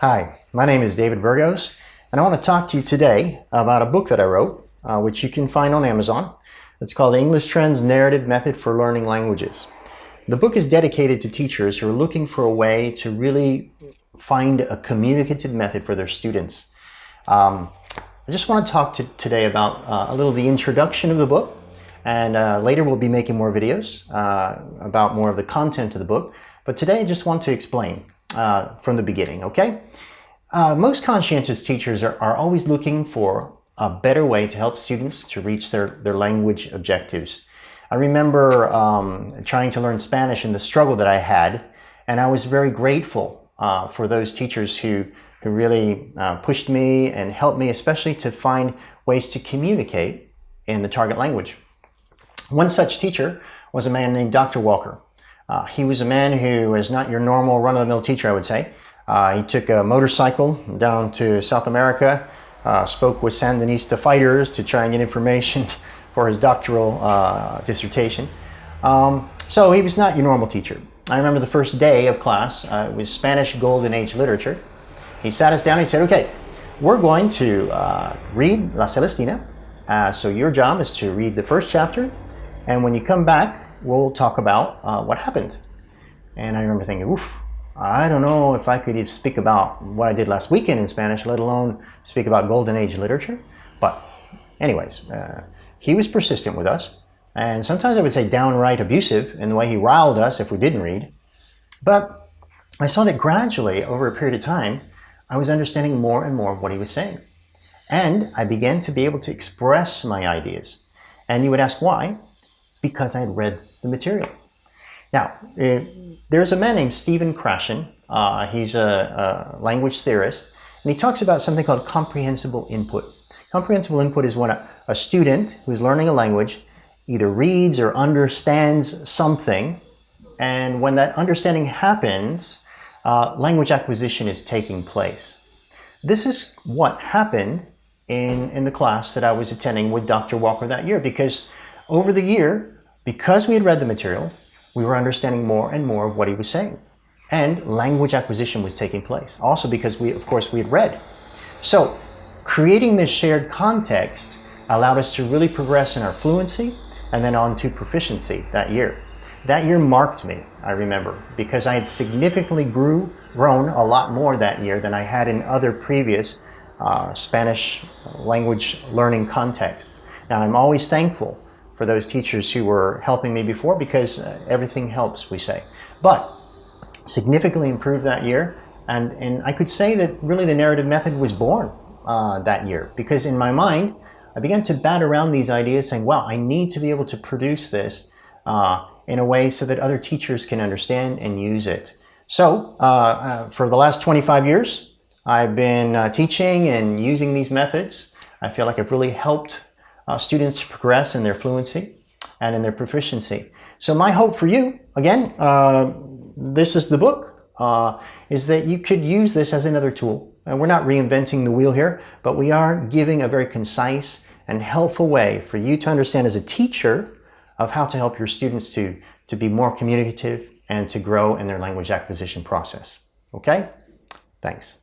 Hi, my name is David Burgos, and I want to talk to you today about a book that I wrote, uh, which you can find on Amazon. It's called The English Trends Narrative Method for Learning Languages. The book is dedicated to teachers who are looking for a way to really find a communicative method for their students. Um, I just want to talk to today about uh, a little the introduction of the book, and uh, later we'll be making more videos uh, about more of the content of the book. But today I just want to explain uh, from the beginning, okay? Uh, most conscientious teachers are, are always looking for a better way to help students to reach their, their language objectives. I remember um, trying to learn Spanish and the struggle that I had, and I was very grateful uh, for those teachers who, who really uh, pushed me and helped me, especially to find ways to communicate in the target language. One such teacher was a man named Dr. Walker. Uh, he was a man who is not your normal run-of-the-mill teacher, I would say. Uh, he took a motorcycle down to South America, uh, spoke with Sandinista fighters to try and get information for his doctoral uh, dissertation. Um, so he was not your normal teacher. I remember the first day of class, uh, it was Spanish Golden Age literature. He sat us down and he said, okay, we're going to uh, read La Celestina. so your job is to read the first chapter, and when you come back, we'll talk about uh, what happened. And I remember thinking, oof, I don't know if I could even speak about what I did last weekend in Spanish, let alone speak about Golden Age literature. But anyways, uh, he was persistent with us. And sometimes I would say downright abusive in the way he riled us if we didn't read. But I saw that gradually, over a period of time, I was understanding more and more of what he was saying. And I began to be able to express my ideas. And you would ask why? Because I had read the material. Now, uh, there's a man named Stephen Krashen. Uh, he's a, a, language theorist, and he talks about something called comprehensible input. Comprehensible input is when a, a student who's learning a language either reads or understands something, and when that understanding happens, uh, language acquisition is taking place. This is what happened in, in the class that I was attending with Dr. Walker that year, because over the year, because we had read the material, we were understanding more and more of what he was saying. And language acquisition was taking place. Also because we, of course, we had read. So creating this shared context allowed us to really progress in our fluency and then on to proficiency that year. That year marked me, I remember, because I had significantly grew, grown a lot more that year than I had in other previous uh, Spanish language learning contexts. Now, I'm always thankful for those teachers who were helping me before because uh, everything helps, we say. But significantly improved that year. And, and I could say that really the narrative method was born uh, that year because in my mind, I began to bat around these ideas saying, wow, I need to be able to produce this uh, in a way so that other teachers can understand and use it. So uh, uh for the last 25 years, I've been uh, teaching and using these methods. I feel like I've really helped uh, students to progress in their fluency and in their proficiency. So my hope for you, again, uh, this is the book, uh, is that you could use this as another tool. And we're not reinventing the wheel here, but we are giving a very concise and helpful way for you to understand as a teacher of how to help your students to, to be more communicative and to grow in their language acquisition process. Okay? Thanks.